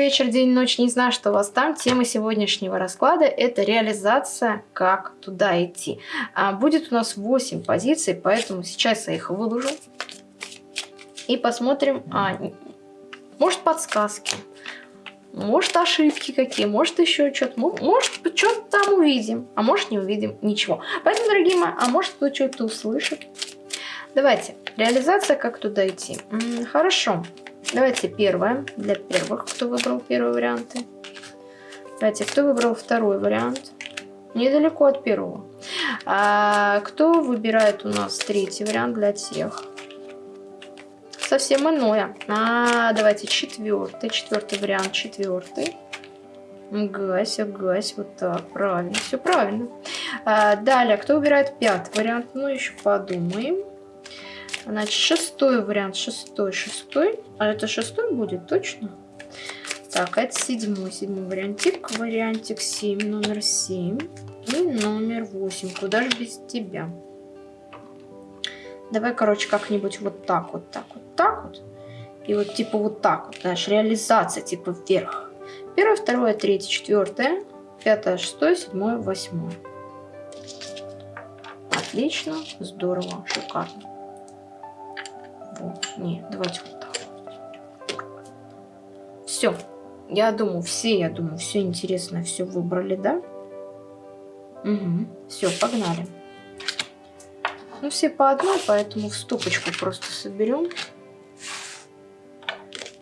вечер, день, ночь, не знаю, что у вас там. Тема сегодняшнего расклада – это реализация, как туда идти. А, будет у нас 8 позиций, поэтому сейчас я их выложу. И посмотрим, а, может подсказки, может ошибки какие, может еще что-то, может что-то там увидим, а может не увидим ничего. Поэтому, дорогие мои, а может кто что-то услышит. Давайте, реализация, как туда идти. М -м, хорошо. Давайте первое, для первых, кто выбрал первые варианты. Давайте, кто выбрал второй вариант? Недалеко от первого. А, кто выбирает у нас третий вариант для тех? Совсем иное. А, давайте четвертый, четвертый вариант, четвертый. Гась, гась, вот так, правильно, все правильно. А, далее, кто выбирает пятый вариант? Ну, еще подумаем. Значит, шестой вариант, шестой, шестой. А это шестой будет, точно? Так, это седьмой, седьмой вариантик. Вариантик 7, номер 7 и номер 8. Куда же без тебя? Давай, короче, как-нибудь вот так, вот так, вот так вот. И вот типа вот так вот, знаешь, реализация типа вверх. Первое, второе, третье, четвертое, пятое, шестое, седьмое, восьмое. Отлично, здорово, шикарно. Вот, не, давайте вот так. Все. Я думаю, все, я думаю, все интересно, все выбрали, да? Угу. Все, погнали. Ну, все по одной, поэтому в стопочку просто соберем.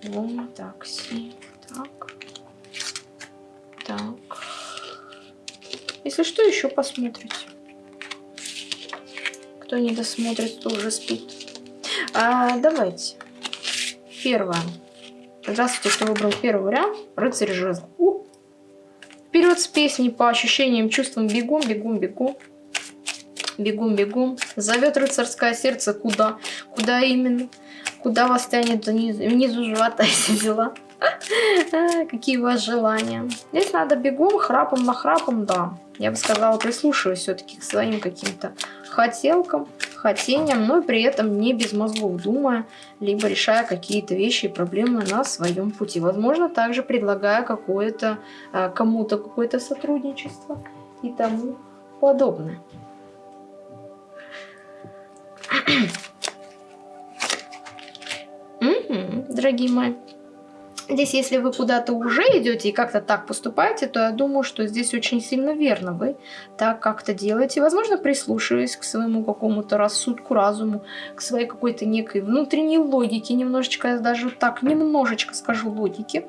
Вот так, все. Так. Так. Если что, еще посмотрите. Кто не досмотрит, то уже спит. А, давайте. Первое. Здравствуйте, кто выбрал первый вариант. Рыцарь жезл. У! Вперед с песней по ощущениям, чувствам. Бегом, бегом, бегом. Бегом, бегом. Зовет рыцарское сердце куда? Куда именно? Куда вас тянет внизу, внизу живота эти дела? Какие у вас желания? Здесь надо бегом, храпом на храпом, да. Я бы сказала, прислушиваюсь все-таки к своим каким-то хотелкам, хотениям, но при этом не без мозгов думая, либо решая какие-то вещи и проблемы на своем пути. Возможно, также предлагая какое-то э, кому-то какое-то сотрудничество и тому подобное. Дорогие мои. Здесь, если вы куда-то уже идете и как-то так поступаете, то я думаю, что здесь очень сильно верно вы так как-то делаете. Возможно, прислушиваясь к своему какому-то рассудку, разуму, к своей какой-то некой внутренней логике, немножечко, я даже так, немножечко скажу логики.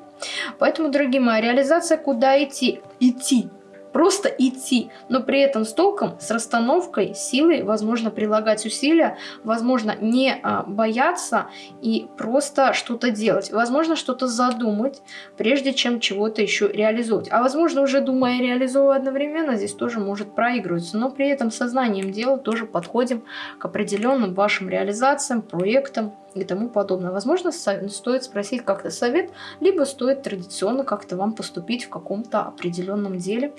Поэтому, дорогие мои, реализация куда идти? Идти просто идти, но при этом с толком, с расстановкой, силой, возможно, прилагать усилия, возможно, не а, бояться и просто что-то делать, возможно, что-то задумать, прежде чем чего-то еще реализовать. А возможно, уже думая и реализовывая одновременно, здесь тоже может проигрываться, но при этом сознанием дела тоже подходим к определенным вашим реализациям, проектам, и тому подобное. Возможно, стоит спросить как-то совет, либо стоит традиционно как-то вам поступить в каком-то определенном деле,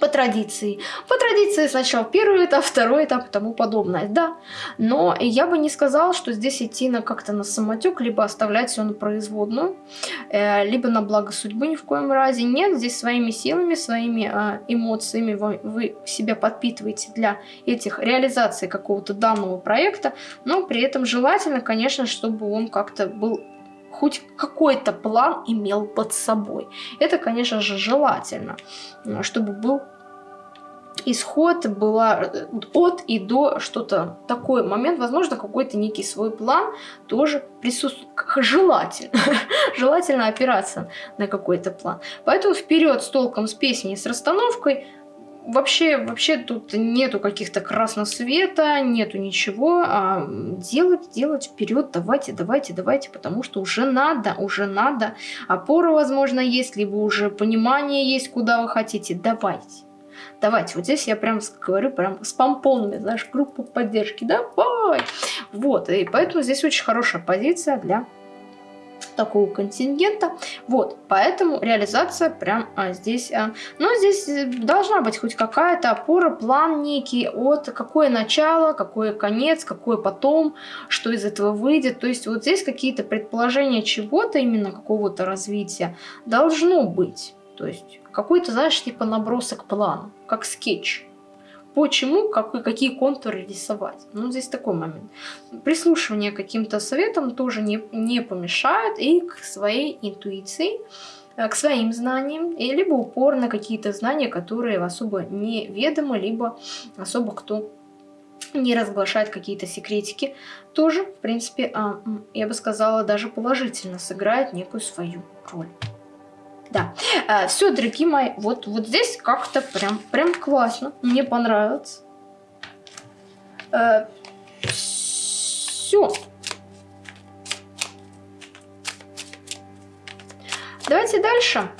по традиции. По традиции сначала первый этап, второй этап и тому подобное, да. Но я бы не сказала, что здесь идти на как-то на самотек, либо оставлять все на производную, э, либо на благо судьбы ни в коем разе. Нет, здесь своими силами, своими э, эмоциями вы, вы себя подпитываете для этих реализаций какого-то данного проекта, но при этом желательно, конечно, чтобы он как-то был хоть какой-то план имел под собой. Это, конечно же, желательно, чтобы был исход, была от и до что-то такой момент, возможно, какой-то некий свой план тоже присутствует. Желательно. Желательно опираться на какой-то план. Поэтому вперед с толком, с песней, с расстановкой – вообще, вообще тут нету каких-то красного света, нету ничего. А делать, делать вперед, давайте, давайте, давайте, потому что уже надо, уже надо. Опора, возможно, есть, либо уже понимание есть, куда вы хотите. Давайте. Давайте, вот здесь я прям говорю прям с помпонами, знаешь, группу поддержки, давай! Вот, и поэтому здесь очень хорошая позиция для такого контингента. Вот, поэтому реализация прям а, здесь... А, но здесь э, должна быть хоть какая-то опора, план некий от какое начало, какой конец, какой потом, что из этого выйдет. То есть вот здесь какие-то предположения чего-то, именно какого-то развития, должно быть. То есть какой-то, знаешь, типа набросок плана, как скетч почему, как, какие контуры рисовать. Ну, здесь такой момент. Прислушивание к каким-то советам тоже не, не помешает и к своей интуиции, э, к своим знаниям, и либо упор на какие-то знания, которые особо не ведомы, либо особо кто не разглашает какие-то секретики, тоже, в принципе, а, я бы сказала, даже положительно сыграет некую свою роль. Да, э, все, дорогие мои, вот, вот здесь как-то прям, прям классно, мне понравилось. Э, все. Давайте дальше.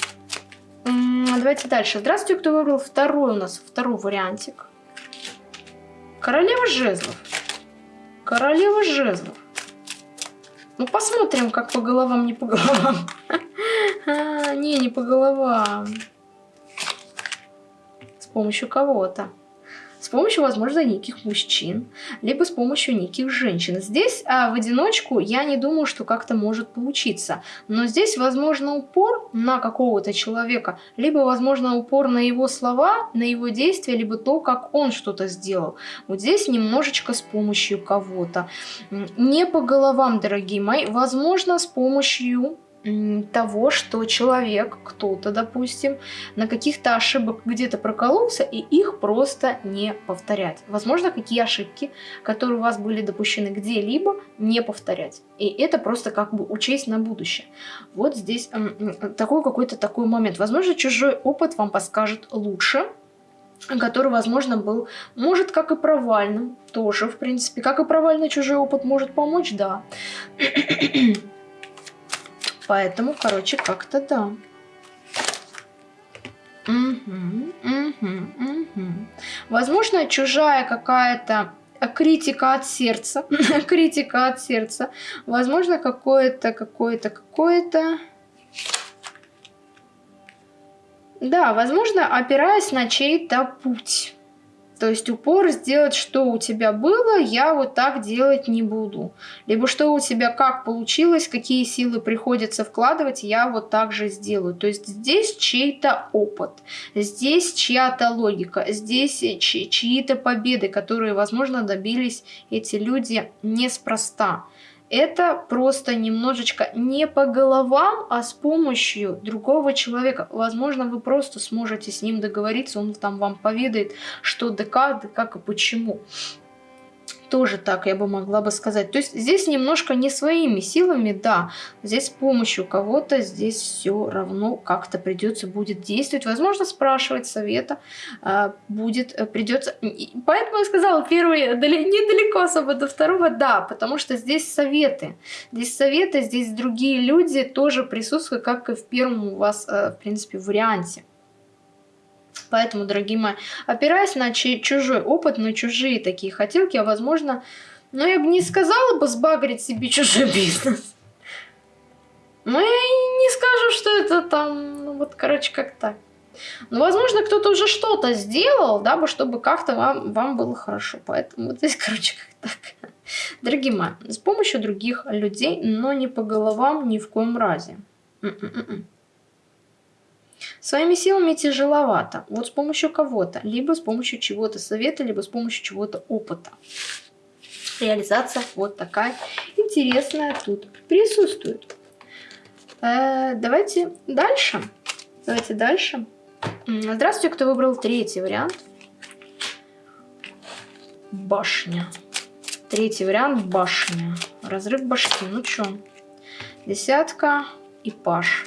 Давайте дальше. Здравствуйте, кто выбрал второй у нас, второй вариантик. Королева жезлов. Королева жезлов. Ну, посмотрим, как по головам, не по головам. А, не, не по головам. С помощью кого-то. С помощью, возможно, неких мужчин, либо с помощью неких женщин. Здесь а, в одиночку я не думаю, что как-то может получиться. Но здесь, возможно, упор на какого-то человека, либо, возможно, упор на его слова, на его действия, либо то, как он что-то сделал. Вот здесь немножечко с помощью кого-то. Не по головам, дорогие мои, возможно, с помощью того, что человек, кто-то, допустим, на каких-то ошибок где-то прокололся, и их просто не повторять. Возможно, какие ошибки, которые у вас были допущены где-либо, не повторять. И это просто как бы учесть на будущее. Вот здесь такой какой-то такой момент. Возможно, чужой опыт вам подскажет лучше, который, возможно, был, может, как и провальным, тоже, в принципе. Как и провальный чужой опыт может помочь, да. Поэтому, короче, как-то да. Угу, угу, угу. Возможно, чужая какая-то критика от сердца. критика от сердца. Возможно, какое-то, какое-то, какое-то... Да, возможно, опираясь на чей-то путь. То есть упор сделать, что у тебя было, я вот так делать не буду. Либо что у тебя как получилось, какие силы приходится вкладывать, я вот так же сделаю. То есть здесь чей-то опыт, здесь чья-то логика, здесь чьи-то победы, которые, возможно, добились эти люди неспроста это просто немножечко не по головам, а с помощью другого человека. Возможно, вы просто сможете с ним договориться, он там вам поведает, что да как и почему тоже так я бы могла бы сказать. То есть здесь немножко не своими силами, да, здесь с помощью кого-то, здесь все равно как-то придется будет действовать. Возможно, спрашивать совета а, будет, э, придется. Поэтому я сказала, первый недалеко особо до второго, да, потому что здесь советы. Здесь советы, здесь другие люди тоже присутствуют, как и в первом у вас, э, в принципе, варианте. Поэтому, дорогие мои, опираясь на чужой опыт, на чужие такие хотелки, а возможно, ну я бы не сказала бы сбагрить себе чужой бизнес. Но я не скажу, что это там, ну вот, короче, как так. Но, возможно, кто-то уже что-то сделал, дабы чтобы как-то вам, вам было хорошо. Поэтому вот здесь, короче, как так. Дорогие мои, с помощью других людей, но не по головам ни в коем разе. М -м -м Своими силами тяжеловато. Вот с помощью кого-то. Либо с помощью чего-то совета, либо с помощью чего-то опыта. Реализация вот такая интересная тут присутствует. Э, давайте дальше. Давайте дальше. Здравствуйте, кто выбрал третий вариант. Башня. Третий вариант башня. Разрыв башки. Ну чё? Десятка и паш.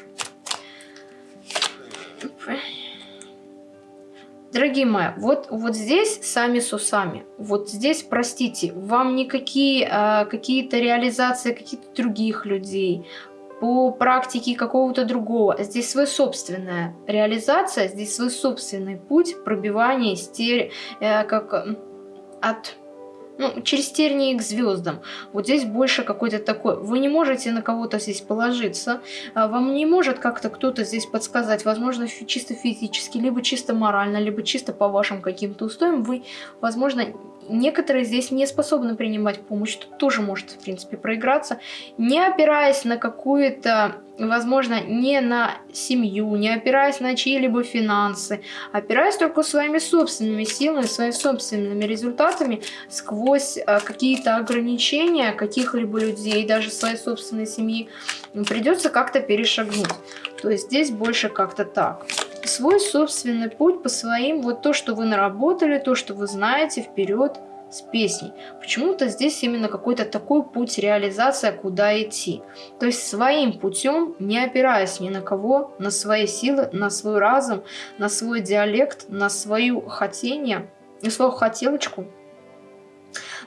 Дорогие мои, вот, вот здесь сами с усами. Вот здесь, простите, вам никакие э, какие-то реализации каких-то других людей, по практике какого-то другого. Здесь свой собственная реализация, здесь свой собственный путь пробивания стер... э, как, от ну, через тернии к звездам. Вот здесь больше какой-то такой. Вы не можете на кого-то здесь положиться. А вам не может как-то кто-то здесь подсказать. Возможно, чисто физически, либо чисто морально, либо чисто по вашим каким-то устоям. Вы, возможно, некоторые здесь не способны принимать помощь. Тут тоже может, в принципе, проиграться. Не опираясь на какую-то возможно, не на семью, не опираясь на чьи-либо финансы, опираясь только своими собственными силами, своими собственными результатами сквозь э, какие-то ограничения каких-либо людей, даже своей собственной семьи, придется как-то перешагнуть. То есть здесь больше как-то так. Свой собственный путь по своим, вот то, что вы наработали, то, что вы знаете, вперед – с песней. Почему-то здесь именно какой-то такой путь реализация, куда идти. То есть своим путем, не опираясь ни на кого, на свои силы, на свой разум, на свой диалект, на свою хотение, на свою хотелочку,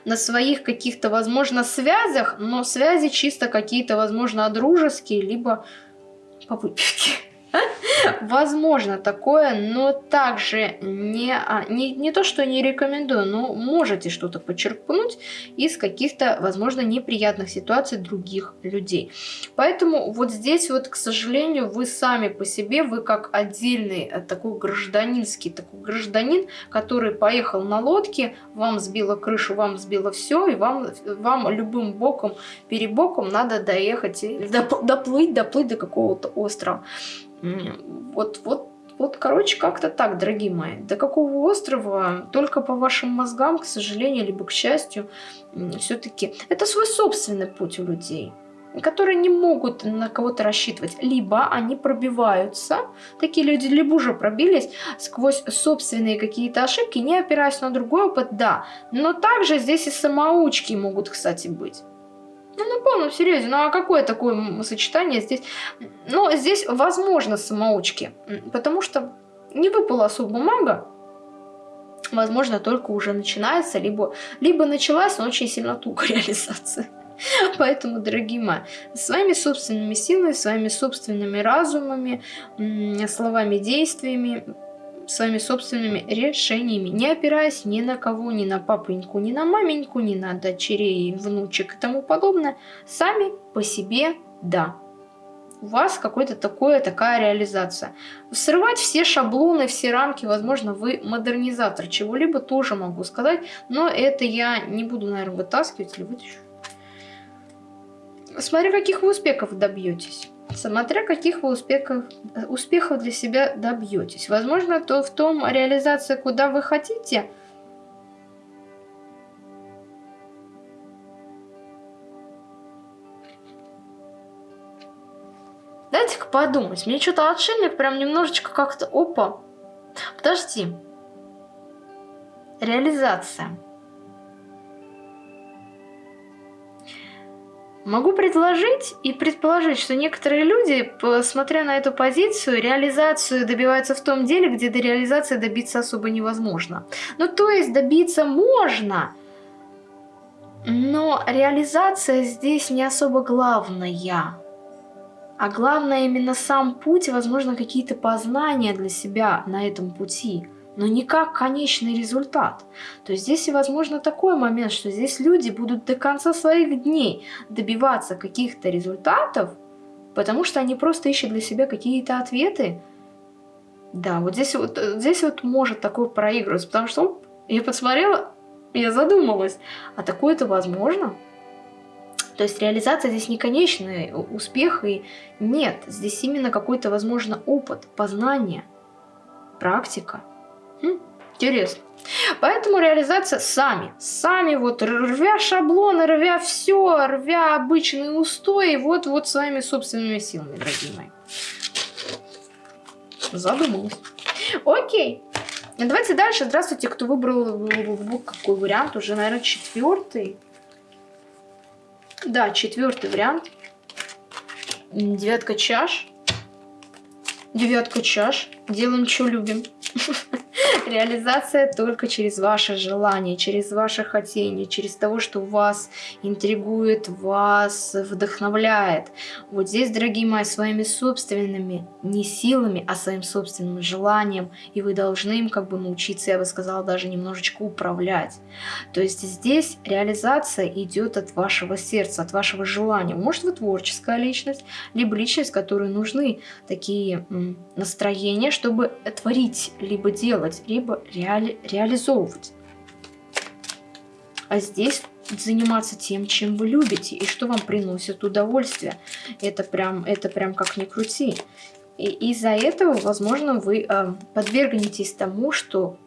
на своих каких-то, возможно, связях, но связи чисто какие-то, возможно, дружеские, либо по выпивке. Возможно такое, но также не, а, не, не то, что не рекомендую, но можете что-то подчеркнуть из каких-то, возможно, неприятных ситуаций других людей. Поэтому вот здесь вот, к сожалению, вы сами по себе, вы как отдельный э, такой гражданинский, такой гражданин, который поехал на лодке, вам сбило крышу, вам сбило все, и вам, вам любым боком, перебоком надо доехать, доплыть, доплыть до какого-то острова. Вот, вот, вот, короче, как-то так, дорогие мои. До какого острова, только по вашим мозгам, к сожалению, либо к счастью, все-таки это свой собственный путь у людей которые не могут на кого-то рассчитывать. Либо они пробиваются, такие люди либо уже пробились сквозь собственные какие-то ошибки, не опираясь на другой опыт, да. Но также здесь и самоучки могут, кстати, быть. Ну, на полном серьезе. Ну, а какое такое сочетание здесь? Ну, здесь возможно самоучки. Потому что не выпала особо мага. Возможно, только уже начинается, либо, либо началась, но очень сильно туго реализация. Поэтому, дорогие мои, своими собственными силами, своими собственными разумами, словами, действиями своими собственными решениями, не опираясь ни на кого, ни на папеньку, ни на маменьку, ни на дочерей, внучек и тому подобное, сами по себе да. У вас какой-то такое, такая реализация. Срывать все шаблоны, все рамки, возможно, вы модернизатор чего-либо, тоже могу сказать, но это я не буду, наверное, вытаскивать или вытащу. Смотря каких вы успехов добьетесь смотря каких вы успехов, успехов для себя добьетесь. Возможно, то в том реализации, куда вы хотите, Дайте-ка подумать. Мне что-то отшельник прям немножечко как-то... Опа. Подожди. Реализация. Могу предложить и предположить, что некоторые люди, смотря на эту позицию, реализацию добиваются в том деле, где до реализации добиться особо невозможно. Ну, то есть добиться можно, но реализация здесь не особо главная. А главное именно сам путь, возможно, какие-то познания для себя на этом пути – но не как конечный результат. То есть здесь и возможно такой момент, что здесь люди будут до конца своих дней добиваться каких-то результатов, потому что они просто ищут для себя какие-то ответы. Да, вот здесь вот, здесь вот может такое проигрываться, потому что оп, я посмотрела, я задумалась, а такое-то возможно? То есть реализация здесь не конечный успех, и нет, здесь именно какой-то, возможно, опыт, познание, практика. Интересно. Поэтому реализация сами. Сами вот рвя шаблоны, рвя все, рвя обычные устои, вот, вот своими собственными силами, дорогие мои. Задумалась. Окей. Давайте дальше. Здравствуйте, кто выбрал какой вариант? Уже, наверное, четвертый. Да, четвертый вариант. Девятка чаш. Девятка чаш. Делаем, что любим. Реализация только через ваше желание, через ваше хотение, через того, что вас интригует, вас вдохновляет. Вот здесь, дорогие мои, своими собственными, не силами, а своим собственным желанием. И вы должны им как бы научиться, я бы сказала, даже немножечко управлять. То есть здесь реализация идет от вашего сердца, от вашего желания. Может, вы творческая личность, либо личность, которой нужны такие настроения, чтобы творить, либо делать, либо реали реализовывать. А здесь заниматься тем, чем вы любите и что вам приносит удовольствие. Это прям, это прям как ни крути. И из-за этого, возможно, вы э, подвергнетесь тому, что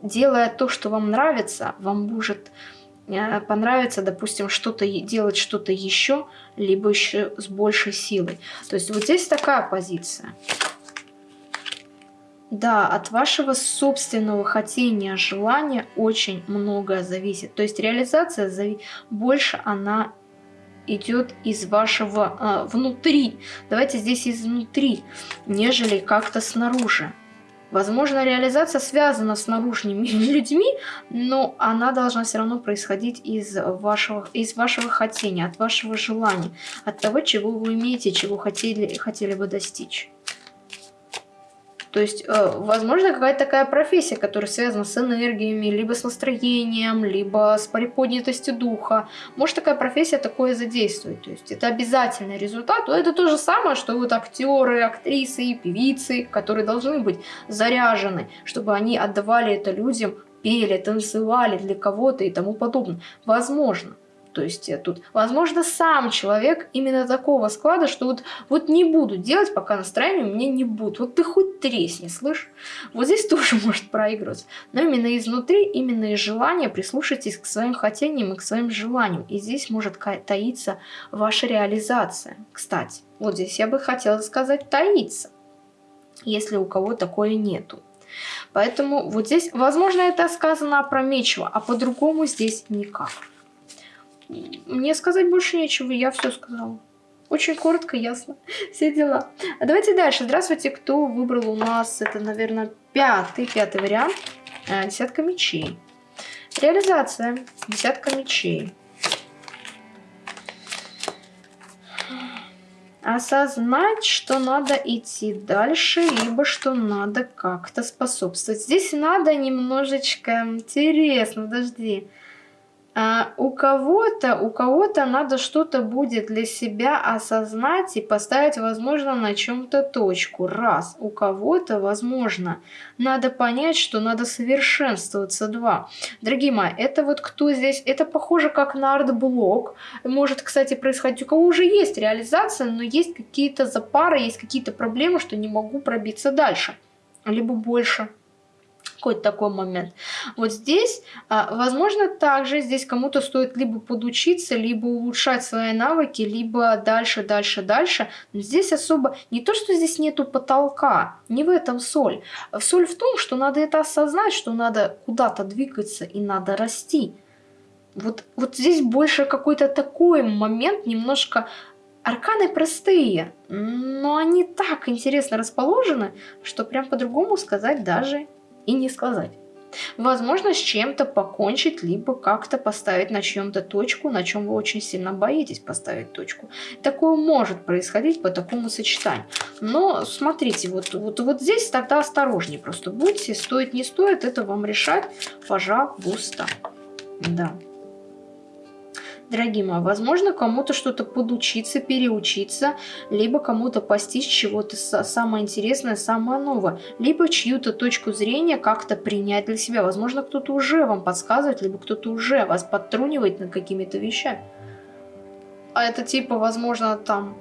делая то, что вам нравится, вам может э, понравиться, допустим, что-то делать что-то еще, либо еще с большей силой. То есть вот здесь такая позиция. Да, от вашего собственного хотения, желания очень многое зависит. То есть реализация зави... больше она идет из вашего а, внутри. Давайте здесь изнутри, нежели как-то снаружи. Возможно, реализация связана с наружными людьми, но она должна все равно происходить из вашего, из вашего хотения, от вашего желания, от того, чего вы имеете, чего хотели, хотели бы достичь. То есть, э, возможно, какая-то такая профессия, которая связана с энергиями, либо с настроением, либо с приподнятостью духа. Может, такая профессия такое задействует. То есть, это обязательный результат. Но это то же самое, что вот актеры, актрисы, певицы, которые должны быть заряжены, чтобы они отдавали это людям, пели, танцевали для кого-то и тому подобное. Возможно. То есть э, тут, возможно, сам человек именно такого склада, что вот, вот не буду делать, пока настроение у меня не будет. Вот ты хоть тресни, слышь? Вот здесь тоже может проигрываться. Но именно изнутри, именно из желания прислушайтесь к своим хотениям и к своим желаниям. И здесь может таиться ваша реализация. Кстати, вот здесь я бы хотела сказать таиться, если у кого такое нету. Поэтому вот здесь, возможно, это сказано опрометчиво, а по-другому здесь никак. Мне сказать больше нечего, я все сказала. Очень коротко, ясно. Все дела. А давайте дальше. Здравствуйте, кто выбрал у нас, это, наверное, пятый, пятый вариант. А, десятка мечей. Реализация. Десятка мечей. осознать, что надо идти дальше, либо что надо как-то способствовать. Здесь надо немножечко... Интересно, подожди. А у кого-то, у кого-то надо что-то будет для себя осознать и поставить, возможно, на чем-то точку. Раз. У кого-то, возможно, надо понять, что надо совершенствоваться. Два. Дорогие мои, это вот кто здесь? Это похоже как на арт-блок. Может, кстати, происходить. У кого уже есть реализация, но есть какие-то запары, есть какие-то проблемы, что не могу пробиться дальше. Либо больше какой-то такой момент. Вот здесь, а, возможно, также здесь кому-то стоит либо подучиться, либо улучшать свои навыки, либо дальше, дальше, дальше. Но здесь особо не то, что здесь нету потолка, не в этом соль. Соль в том, что надо это осознать, что надо куда-то двигаться и надо расти. Вот, вот здесь больше какой-то такой момент, немножко Арканы простые, но они так интересно расположены, что прям по-другому сказать даже и не сказать. Возможно, с чем-то покончить, либо как-то поставить на чем-то точку, на чем вы очень сильно боитесь поставить точку. Такое может происходить по такому сочетанию. Но смотрите, вот, вот, вот здесь тогда осторожнее просто будьте. Стоит, не стоит, это вам решать, пожалуйста. Да дорогие мои, возможно, кому-то что-то подучиться, переучиться, либо кому-то постичь чего-то самое интересное, самое новое, либо чью-то точку зрения как-то принять для себя. Возможно, кто-то уже вам подсказывает, либо кто-то уже вас подтрунивает над какими-то вещами. А это типа, возможно, там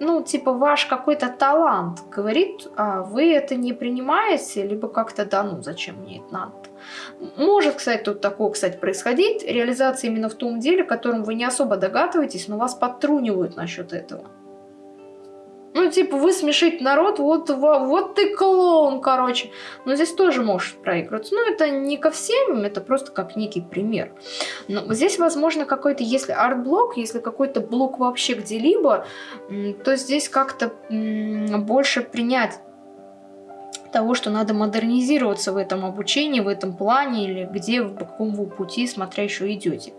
ну, типа, ваш какой-то талант говорит, а вы это не принимаете, либо как-то, да, ну, зачем мне это надо? Может, кстати, тут такое, кстати, происходить, реализация именно в том деле, которым вы не особо догадываетесь, но вас подтрунивают насчет этого. Ну, типа, вы смешить народ, вот, вот ты клоун, короче. Но здесь тоже может проигрываться. Ну, это не ко всем, это просто как некий пример. Но здесь, возможно, какой-то, если арт-блок, если какой-то блок вообще где-либо, то здесь как-то больше принять того, что надо модернизироваться в этом обучении, в этом плане, или где, в каком вы пути, смотря еще идете.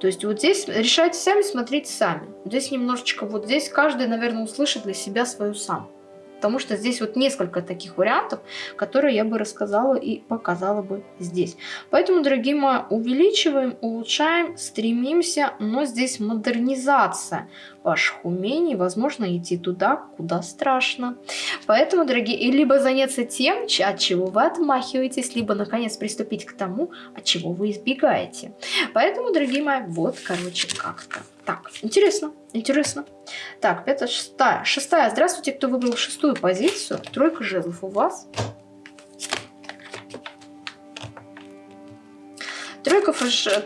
То есть вот здесь решайте сами, смотрите сами. Здесь немножечко, вот здесь каждый, наверное, услышит для себя свою сам потому что здесь вот несколько таких вариантов, которые я бы рассказала и показала бы здесь. Поэтому, дорогие мои, увеличиваем, улучшаем, стремимся, но здесь модернизация ваших умений, возможно, идти туда, куда страшно. Поэтому, дорогие, либо заняться тем, от чего вы отмахиваетесь, либо, наконец, приступить к тому, от чего вы избегаете. Поэтому, дорогие мои, вот, короче, как-то. Так, интересно, интересно. Так, пятая, шестая. Шестая. Здравствуйте, кто выбрал шестую позицию. Тройка жезлов у вас. Тройка,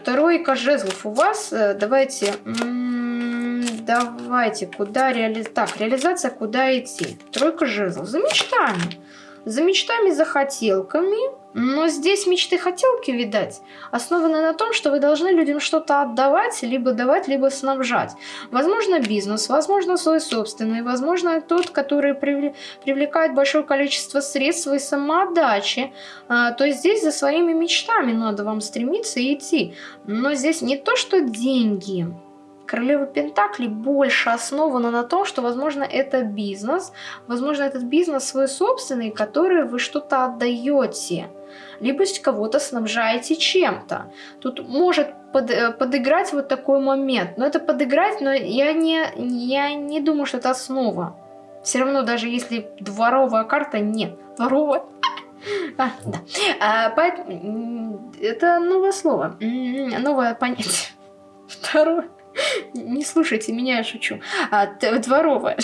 тройка жезлов у вас. Э, давайте, давайте, куда реали... Так, реализация, куда идти? Тройка жезлов. За мечтами. За мечтами, за хотелками. Но здесь мечты-хотелки, видать, основаны на том, что вы должны людям что-то отдавать, либо давать, либо снабжать. Возможно, бизнес, возможно, свой собственный, возможно, тот, который привлекает большое количество средств и самоотдачи. А, то есть здесь за своими мечтами надо вам стремиться и идти. Но здесь не то, что деньги, Королева Пентакли больше основана на том, что, возможно, это бизнес, возможно, этот бизнес свой собственный, который вы что-то отдаете, либо кого-то снабжаете чем-то. Тут может под, э, подыграть вот такой момент, но это подыграть, но я не, я не думаю, что это основа. Все равно, даже если дворовая карта, нет. Дворовая. А, да. А, поэтому это новое слово, новое понятие. Второе. Не слушайте меня, я шучу. А, дворовая.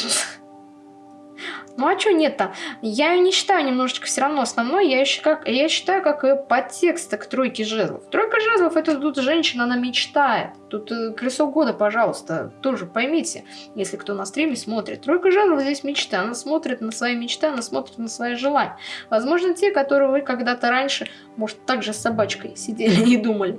Ну а что нет-то? Я ее не считаю немножечко все равно основной, я, еще как, я считаю как ее подтекст к тройке жезлов. Тройка жезлов это тут женщина, она мечтает. Тут э, колесо года, пожалуйста, тоже поймите, если кто на стриме смотрит. Тройка жезлов здесь мечта, она смотрит на свои мечты, она смотрит на свои желания. Возможно, те, которые вы когда-то раньше, может, также с собачкой сидели и думали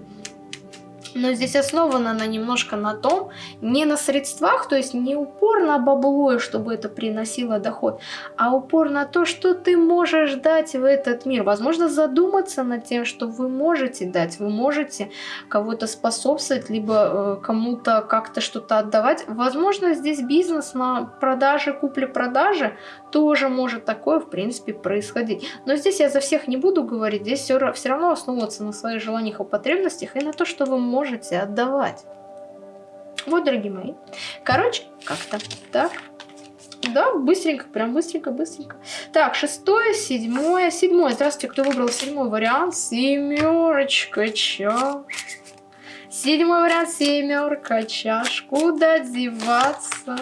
но здесь основана она немножко на том, не на средствах, то есть не упор на бабло, чтобы это приносило доход, а упор на то, что ты можешь дать в этот мир. Возможно, задуматься над тем, что вы можете дать, вы можете кого-то способствовать, либо э, кому-то как-то что-то отдавать. Возможно, здесь бизнес на продаже, купле-продаже тоже может такое, в принципе, происходить. Но здесь я за всех не буду говорить, здесь все, все равно основываться на своих желаниях и потребностях и на то, что вы можете отдавать. Вот, дорогие мои. Короче, как-то так. Да, быстренько, прям быстренько, быстренько. Так, шестое, седьмое, седьмое. Здравствуйте, кто выбрал седьмой вариант? Семерочка чаш. Седьмой вариант, семерка чаш. Куда деваться?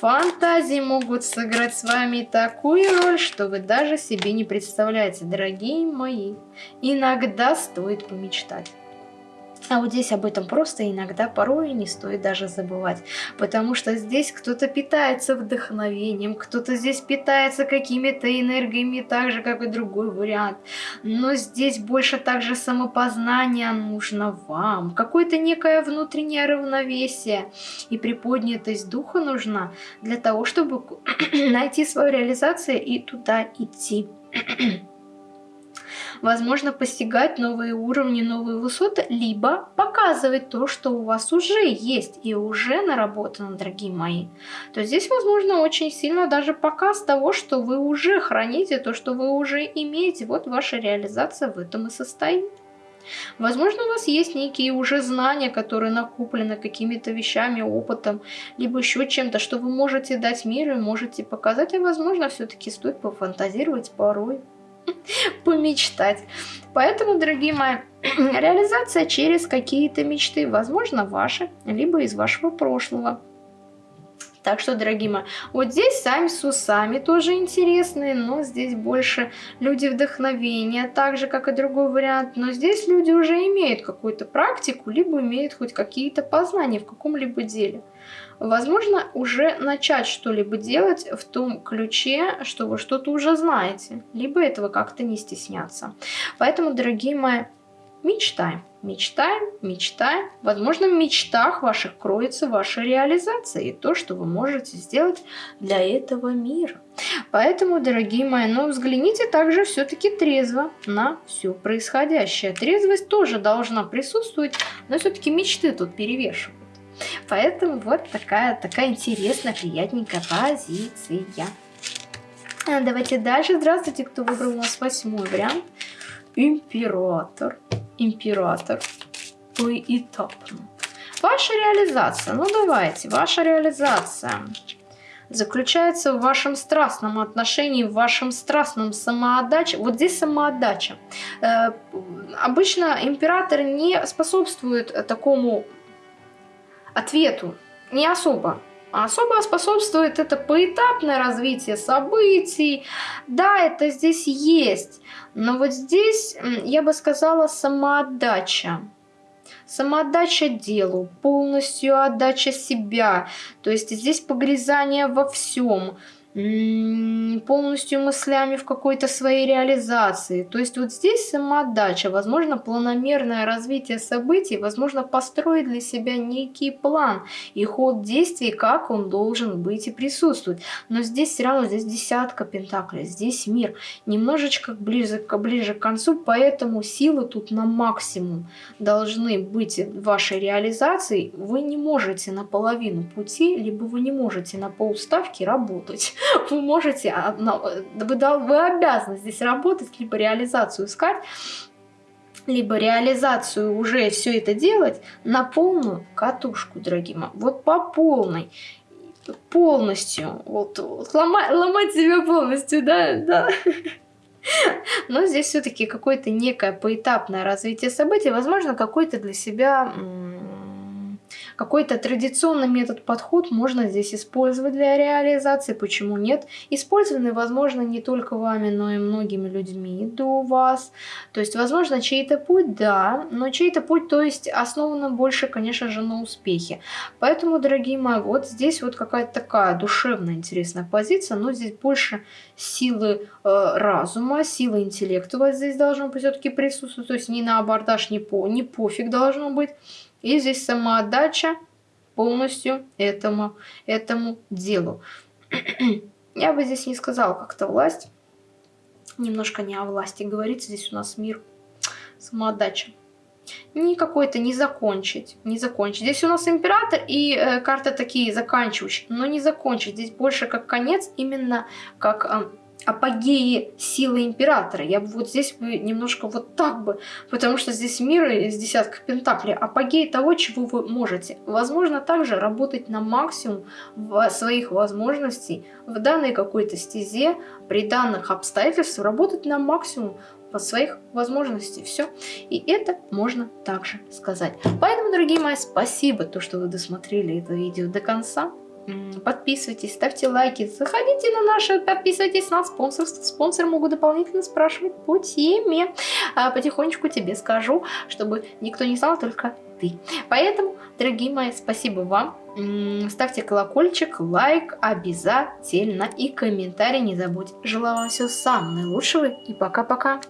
Фантазии могут сыграть с вами такую роль, что вы даже себе не представляете, дорогие мои. Иногда стоит помечтать. А вот здесь об этом просто иногда порой не стоит даже забывать, потому что здесь кто-то питается вдохновением, кто-то здесь питается какими-то энергиями, так же, как и другой вариант. Но здесь больше также самопознание нужно вам, какое-то некое внутреннее равновесие. И приподнятость духа нужна для того, чтобы найти свою реализацию и туда идти возможно постигать новые уровни, новые высоты, либо показывать то, что у вас уже есть и уже наработано, дорогие мои. То здесь, возможно, очень сильно даже показ того, что вы уже храните, то, что вы уже имеете. Вот ваша реализация в этом и состоит. Возможно, у вас есть некие уже знания, которые накоплены какими-то вещами, опытом, либо еще чем-то, что вы можете дать миру и можете показать, а возможно, все-таки стоит пофантазировать порой. помечтать. Поэтому, дорогие мои, реализация через какие-то мечты, возможно, ваши, либо из вашего прошлого. Так что, дорогие мои, вот здесь сами с усами тоже интересные, но здесь больше люди вдохновения, так же, как и другой вариант. Но здесь люди уже имеют какую-то практику, либо имеют хоть какие-то познания в каком-либо деле возможно, уже начать что-либо делать в том ключе, что вы что-то уже знаете, либо этого как-то не стесняться. Поэтому, дорогие мои, мечтаем. Мечтаем, мечтаем. Возможно, в мечтах ваших кроется ваша реализация и то, что вы можете сделать для этого мира. Поэтому, дорогие мои, ну взгляните также все-таки трезво на все происходящее. Трезвость тоже должна присутствовать, но все-таки мечты тут перевешивают. Поэтому вот такая, такая интересная, приятненькая позиция. А, давайте дальше. Здравствуйте, кто выбрал у нас восьмой вариант. Император. Император. Поэтапно. Ваша реализация. Ну давайте, ваша реализация заключается в вашем страстном отношении, в вашем страстном самоотдаче. Вот здесь самоотдача. Э, обычно император не способствует такому ответу, не особо. А особо способствует это поэтапное развитие событий. Да, это здесь есть. Но вот здесь, я бы сказала, самоотдача. Самоотдача делу, полностью отдача себя. То есть здесь погрязание во всем полностью мыслями в какой-то своей реализации. То есть вот здесь самоотдача, возможно, планомерное развитие событий, возможно, построить для себя некий план и ход действий, как он должен быть и присутствовать. Но здесь все равно, здесь десятка пентаклей, здесь мир. Немножечко ближе, ближе к концу, поэтому силы тут на максимум должны быть в вашей реализации. Вы не можете на половину пути, либо вы не можете на полставки работать. вы можете, а, вы, вы обязаны здесь работать, либо реализацию искать, либо реализацию уже все это делать на полную катушку, дорогие мои. Вот по полной полностью, вот, вот ломать, ломать себя полностью, да, да. Но здесь все-таки какое-то некое поэтапное развитие событий, возможно, какой-то для себя какой-то традиционный метод подход можно здесь использовать для реализации, почему нет? Использованный, возможно, не только вами, но и многими людьми до вас. То есть, возможно, чей-то путь, да, но чей-то путь, то есть, основан больше, конечно же, на успехе. Поэтому, дорогие мои, вот здесь вот какая-то такая душевная интересная позиция, но здесь больше силы э, разума, силы интеллекта вот здесь должно быть все-таки присутствовать, то есть не на абордаж, не, по, не пофиг должно быть. И здесь самоотдача полностью этому, этому делу. Я бы здесь не сказала как-то власть. Немножко не о власти говорится. Здесь у нас мир. Самоотдача. Не какой-то не закончить. Не закончить. Здесь у нас император и э, карты такие заканчивающие. Но не закончить. Здесь больше как конец. Именно как... Э, апогеи силы императора. Я бы вот здесь бы немножко вот так бы, потому что здесь мир из десятка пентаклей, апогей того, чего вы можете. Возможно, также работать на максимум своих возможностей в данной какой-то стезе, при данных обстоятельствах, работать на максимум по своих возможностей. Все. И это можно также сказать. Поэтому, дорогие мои, спасибо, то, что вы досмотрели это видео до конца. Подписывайтесь, ставьте лайки, заходите на наши, подписывайтесь на спонсорство. Спонсоры могут дополнительно спрашивать по теме. А потихонечку тебе скажу, чтобы никто не знал, только ты. Поэтому, дорогие мои, спасибо вам. Ставьте колокольчик, лайк обязательно и комментарий не забудь. Желаю вам всего самого наилучшего и пока-пока.